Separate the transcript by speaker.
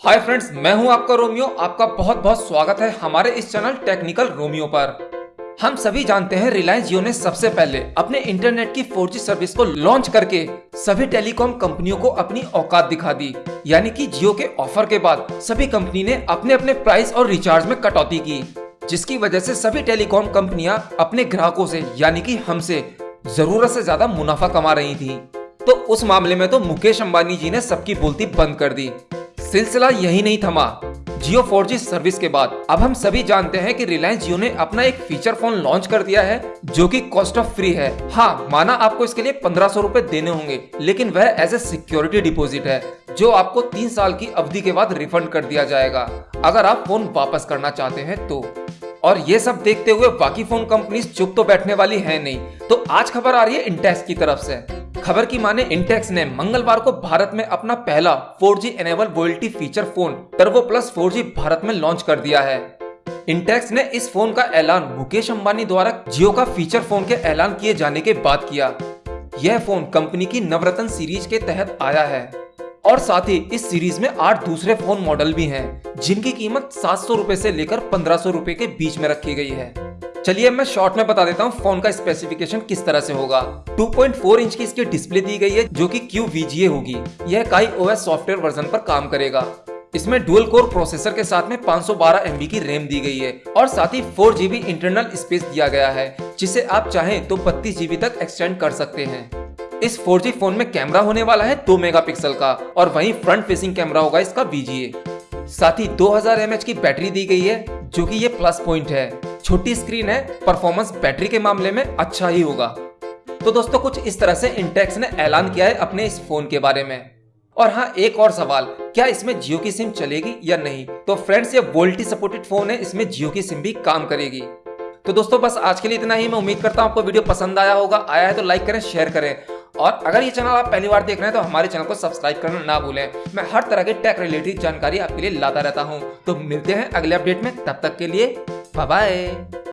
Speaker 1: Hi friends मैं हूँ आपका रोमियो। आपका बहुत बहुत स्वागत है हमारे इस चैनल टेक्निकल रोमियो पर। हम सभी जानते हैं रिलायंस जियो ने सबसे पहले अपने इंटरनेट की 4G सर्विस को लॉन्च करके सभी टेलीकॉम कंपनियों को अपनी औकात दिखा दी। यानी कि जियो के ऑफ़र के बाद सभी कंपनी ने अपने अपने प्राइस और रिचार्ज में कटौती की, जिसकी वजह से सभी टेलीकॉम कंपनियाँ अपने ग्राहकों से, यानी कि हमसे, ज़रूरत से ज़्यादा मुनाफा कमा रही थी। तो उस मामले में तो मुकेश अंबानी जी ने सबकी बोलती बंद कर दी। सिलसिला यही नहीं थमा। जियो 4G सर्विस के बाद। अब हम सभी जानते हैं कि रिलायंस जियो ने अपना एक फीचर फ़ोन लॉन्च कर दिया है, जो कि कॉस्ट ऑफ़ फ्री है। हाँ माना आपको इसके लिए पंद्रह सौ रूपए देने होंगे, लेकिन वह एज ए सिक्योरिटी डिपॉजिट है, जो आपको तीन साल की अवधि के बाद रिफंड कर दिया जाएगा। अगर आप फ़ोन वापस करना चाहते हैं तो। और ये सब देखते हुए बाकी फ़ोन कंपनीज़ चुप तो बैठने वाली है नहीं। तो आज खबर आ रही है इंटेक्स की तरफ़ से। खबर की माने इंटेक्स ने मंगलवार को भारत में अपना पहला 4G enable VoLTE feature phone turbo plus 4G Bharat में लॉन्च कर दिया है। इंटेक्स ने इस फ़ोन का ऐलान मुकेश अंबानी द्वारा जियो का फीचर फ़ोन के ऐलान किए जाने के बाद किया। यह फ़ोन कंपनी की नवरत्न सीरीज़ के तहत आया है। और साथ ही इस सीरीज़ में आठ दूसरे फ़ोन मॉडल भी हैं, जिनकी कीमत सात सौ से लेकर पंद्रह सौ के बीच में रखी गई है। चलिए मैं शॉर्ट में बता देता हूँ फ़ोन का स्पेसिफिकेशन किस तरह से होगा। 2.4 इंच की इसकी डिस्प्ले दी गई है, जो कि क्यू होगी। यह काई ओएस सॉफ्टवेयर वर्जन पर काम करेगा। इसमें डुअल कोर प्रोसेसर के साथ में 512 एमबी की रैम दी गई है और साथ ही फोर जीबी इंटरनल स्पेस दिया गया है, जिसे आप चाहें तो बत्तीस जीबी तक एक्सटेंड कर सकते हैं। इस 4G फ़ोन में कैमरा होने वाला है 2 मेगापिक्सल का और वहीं फ्रंट फेसिंग कैमरा होगा इसका VGA साथ ही 2000 mAh की बैटरी दी गई है, जो कि ये प्लस पॉइंट है। छोटी स्क्रीन है, परफॉर्मेंस बैटरी के मामले में अच्छा ही होगा। तो दोस्तों, कुछ इस तरह से इंटेक्स ने ऐलान किया है अपने इस फ़ोन के बारे में। और हाँ एक और सवाल, क्या इसमें जियो की सिम चलेगी या नहीं? तो फ्रेंड्स, ये वोल्टी सपोर्टेड फ़ोन है, इसमें जियो की सिम भी काम करेगी। तो दोस्तों, बस आज के लिए इतना ही, मैं उम्मीद करता हूँ आपको वीडियो पसंद आया होगा। आया है तो लाइक करें, शेयर करें। और अगर ये चैनल आप पहली बार देख रहे हैं तो हमारे चैनल को सब्सक्राइब करना ना भूलें। मैं हर तरह के टेक रिलेटेड जानकारी आपके लिए लाता रहता हूँ। तो मिलते हैं अगले अपडेट में, तब तक के लिए 拜拜。